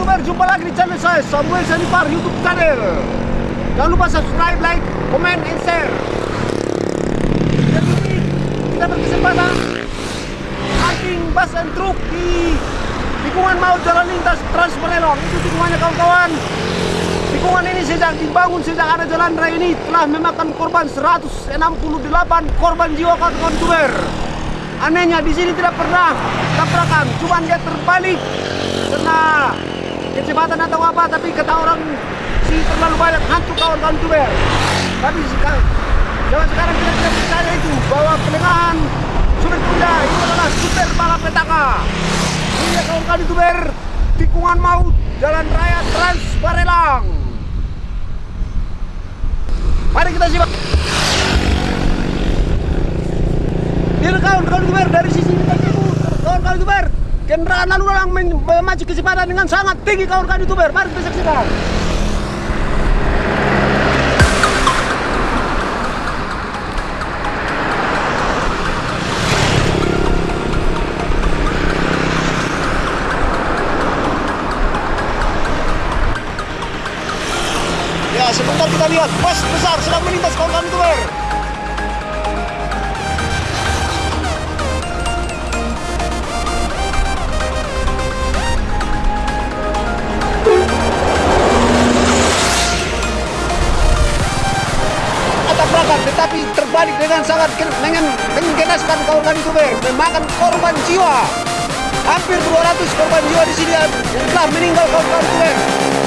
youtuber, jumpa lagi di channel saya Samuel Sanipar YouTube channel. Jangan lupa subscribe, like, comment, and share. Jadi kita berkesempatan hunting bus and truk di tikungan maut jalan lintas Trans. Itu tikungannya kawan-kawan. Tikungan ini sejak dibangun sejak ada jalan raya ini telah memakan korban 168 korban jiwa kawan-kawan youtuber. Anehnya di sini tidak pernah tabrakan, cuma dia terbalik karena kecepatan atau apa, tapi kata orang sih terlalu banyak hantu kawan-kawan youtuber. Tapi sekarang, zaman sekarang kita tidak percaya itu bahwa pelengahan super kuda itu adalah super malapetaka. Ini ya kawan-kawan youtuber tikungan maut jalan raya Trans Barelang. Mari kita simak. Ini kawan-kawan youtuber dari sisi kawan-kawan youtuber kendaraan lalu lalang memacu kecepatan dengan sangat tinggi kawan-kawan youtuber mari kita saksikan Ya, sebentar kita lihat bus besar sedang melintas kawan-kawan youtuber. Tetapi terbalik dengan sangat dengan menggenaskan kawan-kawan youtuber memakan korban jiwa. Hampir 200 korban jiwa di sini telah meninggal kawan-kawan youtuber